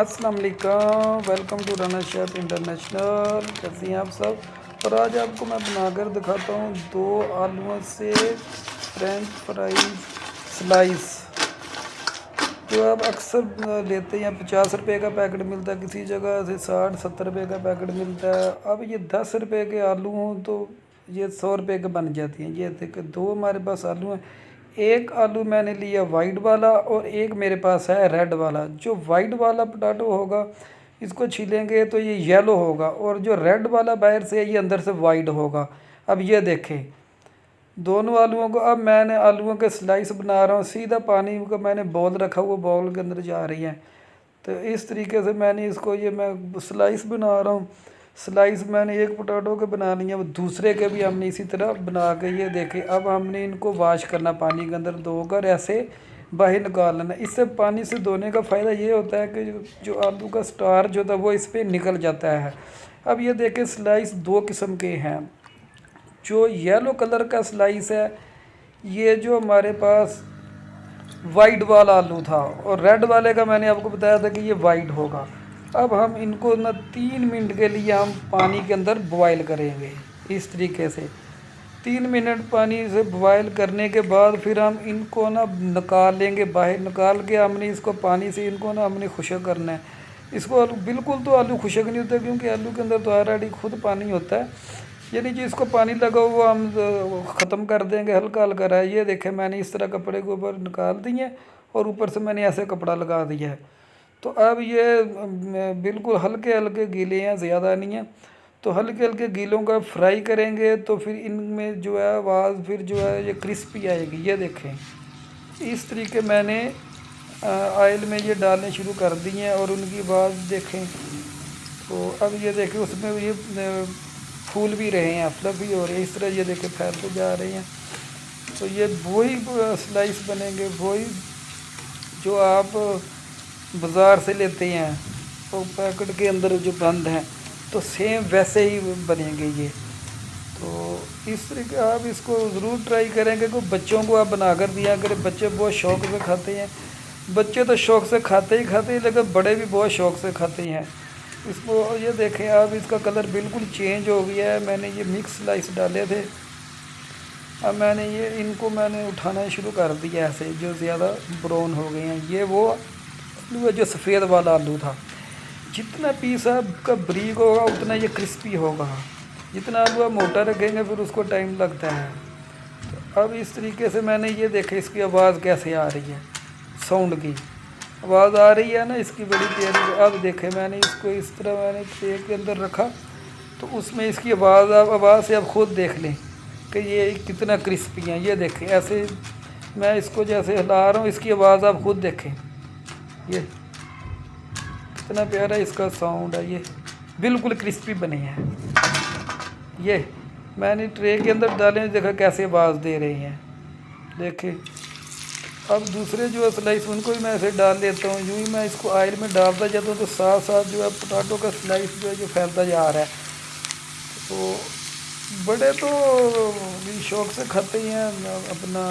السلام علیکم welcome to runner chef international کیسے ہیں آپ سب؟ اور آج آپ کو میں بنا کر دکھاتا ہوں دو آلووں سے فرینچ فرائی سلائس جو آپ اکثر لیتے ہیں، پچاس روپے کا پیکٹ ملتا ہے، کسی جگہ سے ساٹھ ستر روپے کا پیکٹ ملتا ہے۔ اب یہ دس روپے کے آلو ہوں تو یہ سو روپے کے بن جاتی ہیں۔ یہ دیکھ دو ہمارے پاس آلو ہیں۔ ایک آلو میں نے لیا وائٹ والا اور ایک میرے پاس ہے ریڈ والا۔ جو وائٹ والا پٹاٹو ہوگا، اس کو چھیلیں گے تو یہ یلو ہوگا اور جو ریڈ والا باہر سے یہ اندر سے وائٹ ہوگا۔ اب یہ دیکھیں۔ دونوں آلوؤں کو، اب میں نے آلوؤں کے سلائس بنا رہا ہوں۔ سیدھا پانی کا میں نے بول رکھا ہوا بول کے اندر جا رہی ہیں۔ تو اس طریقے سے میں نے اس کو، یہ میں سلائس بنا رہا ہوں۔ سلائس میں نے ایک پوٹاٹو کے بنا لیا، وہ دوسرے کے بھی ہم نے اسی طرح بنا کے یہ دیکھے۔ اب ہم نے ان کو واش کرنا، پانی کے اندر دھو کر ایسے باہر نکال لینا۔ اس سے پانی سے دھونے کا فائدہ یہ ہوتا ہے کہ جو آلو کا سٹار جو تھا، وہ اس پہ نکل جاتا ہے۔ اب یہ دیکھیں سلائس دو قسم کے ہیں۔ جو یلو کلر کا سلائس ہے، یہ جو ہمارے پاس وائٹ والا آلو تھا۔ اور ریڈ والے کا میں نے آپ کو بتایا تھا کہ یہ وائٹ ہوگا۔ اب ہم ان کو نہ تین منٹ کے لیے ہم پانی کے اندر بوائل کریں گے۔ اس طریقے سے تین منٹ پانی سے بوائل کرنے کے بعد پھر ہم ان کو نا نکال لیں گے، باہر نکال کے ہم نے اس کو پانی سے ان کو نا ہم نے خشک کرنا ہے۔ اس کو آلو، بالکل تو آلو خشک نہیں ہوتا کیونکہ آلو کے اندر تو آلریڈی خود پانی ہوتا ہے۔ یعنی جی اس کو پانی لگا ہوا ہم ختم کر دیں گے، ہلکا ہلکا رہا یہ دیکھیں میں نے اس طرح کپڑے کے اوپر نکال دیے اور اوپر سے میں نے ایسے کپڑا لگا دیا ہے۔ تو اب یہ بالکل ہلکے ہلکے گیلے ہیں، زیادہ نہیں ہیں۔ تو ہلکے ہلکے گیلوں کا فرائی کریں گے تو پھر ان میں جو ہے آواز پھر جو ہے یہ کرسپی آئے گی۔ یہ دیکھیں، اس طریقے میں نے آئل میں یہ ڈالنے شروع کر دی ہیں اور ان کی آواز دیکھیں۔ تو اب یہ دیکھیں، اس میں یہ پھول بھی رہے ہیں فلفی ہو رہے ہیں۔ اس طرح یہ دیکھیں، پھیلتے جا رہے ہیں۔ تو یہ وہی سلائس بنیں گے، وہی جو آپ بازار سے لیتے ہیں۔ اور پیکٹ کے اندر جو بند ہیں، تو سیم ویسے ہی بنیں گے یہ تو اس طریقے آپ اس کو ضرور ٹرائی کریں کہ بچوں کو آپ بنا کر دیا کریں۔ بچے بہت شوق سے کھاتے ہیں۔ بچے تو شوق سے کھاتے ہی کھاتے ہیں، لیکن بڑے بھی بہت شوق سے کھاتے ہیں۔ اس کو یہ دیکھیں آپ، اس کا کلر بالکل چینج ہو گیا ہے۔ میں نے یہ مکس لائس ڈالے تھے۔ اب میں نے یہ، ان کو میں نے اٹھانا شروع کر دیا ایسے جو زیادہ براؤن ہو گئے ہیں۔ یہ وہ آلو ہے جو سفید والا آلو تھا، جتنا پیس آپ کا بریک ہوگا، اتنا یہ کرسپی ہوگا۔ جتنا آلو آپ موٹا رکھیں گے، پھر اس کو ٹائم لگتا ہے۔ تو اب اس طریقے سے میں نے یہ دیکھا، اس کی آواز کیسے آ رہی ہے؟ ساؤنڈ کی۔ آواز آ رہی ہے نا، اس کی بڑی تیز اب دیکھیں، میں نے اس کو اس طرح میں نے تیل کے اندر رکھا۔ تو اس میں اس کی آواز آپ آواز سے آپ خود دیکھ لیں کہ یہ کتنا کرسپی ہیں۔ یہ دیکھیں، ایسے میں اس کو جیسے ہلا رہا ہوں، اس کی آواز آپ خود دیکھیں۔ یہ اتنا پیارا اس کا ساؤنڈ ہے، یہ بالکل کرسپی بنی ہے۔ یہ میں نے ٹرے کے اندر ڈالے دیکھا کیسے آواز دے رہی ہیں۔ دیکھیں۔ اب دوسرے جو ہے سلائس ان کو بھی میں ایسے ڈال دیتا ہوں، یوں ہی میں اس کو آئل میں ڈالتا جاتا ہوں تو ساتھ ساتھ جو ہے پوٹاٹو کا سلائس جو ہے، جو پھیلتا جا رہا ہے۔ تو بڑے تو شوق سے کھاتے ہی ہیں، اپنا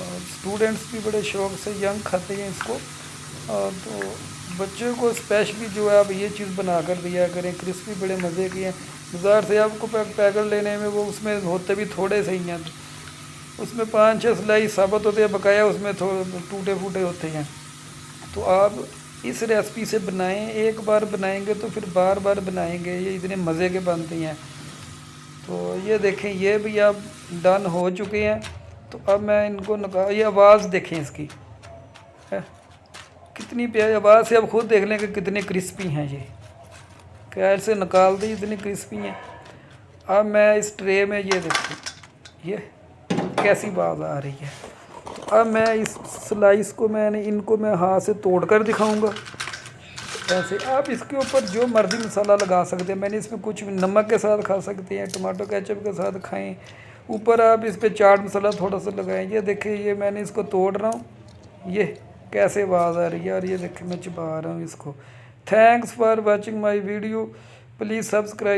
اسٹوڈنٹس بھی بڑے شوق سے ینگ کھاتے ہیں اس کو۔ تو بچوں کو اسپیشلی جو ہے آپ یہ چیز بنا کر دیا کریں کرسپی بڑے مزے کی ہیں۔ بازار سے آپ کو پیکٹ لینے میں وہ اس میں ہوتے بھی تھوڑے سے ہی ہیں۔ اس میں پانچ چھ سلائی ثابت ہوتے ہیں، بقایا اس میں ٹوٹے پھوٹے ہوتے ہیں۔ تو آپ اس ریسپی سے بنائیں، ایک بار بنائیں گے تو پھر بار بار بنائیں گے، یہ اتنے مزے کے بنتی ہیں۔ تو یہ دیکھیں، یہ بھی آپ ڈن ہو چکے ہیں۔ تو اب میں ان کو نکال یہ آواز دیکھیں اس کی۔ کتنی پیاری آواز ہے اب خود دیکھ لیں کہ کتنے کرسپی ہیں یہ۔ کیل سے نکال دی اتنی کرسپی ہیں۔ اب میں اس ٹرے میں یہ دیکھوں۔ یہ کیسی آواز آ رہی ہے۔ اب میں اس سلائس کو میں نے ان کو میں ہاتھ سے توڑ کر دکھاؤں گا۔ ایسے آپ اس کے اوپر جو مرضی مسالہ لگا سکتے ہیں۔ میں نے اس میں کچھ نمک کے ساتھ کھا سکتے ہیں ٹماٹو کیچپ کے ساتھ کھائیں۔ اوپر آپ اس پہ چاٹ مسالہ تھوڑا سا لگائیں۔ یہ دیکھیں، یہ میں نے اس کو توڑ رہا ہوں۔ یہ کیسے آواز آ رہی ہے؟ اور یہ دیکھیں میں چبا رہا ہوں اس کو۔ Thanks for watching my video please subscribe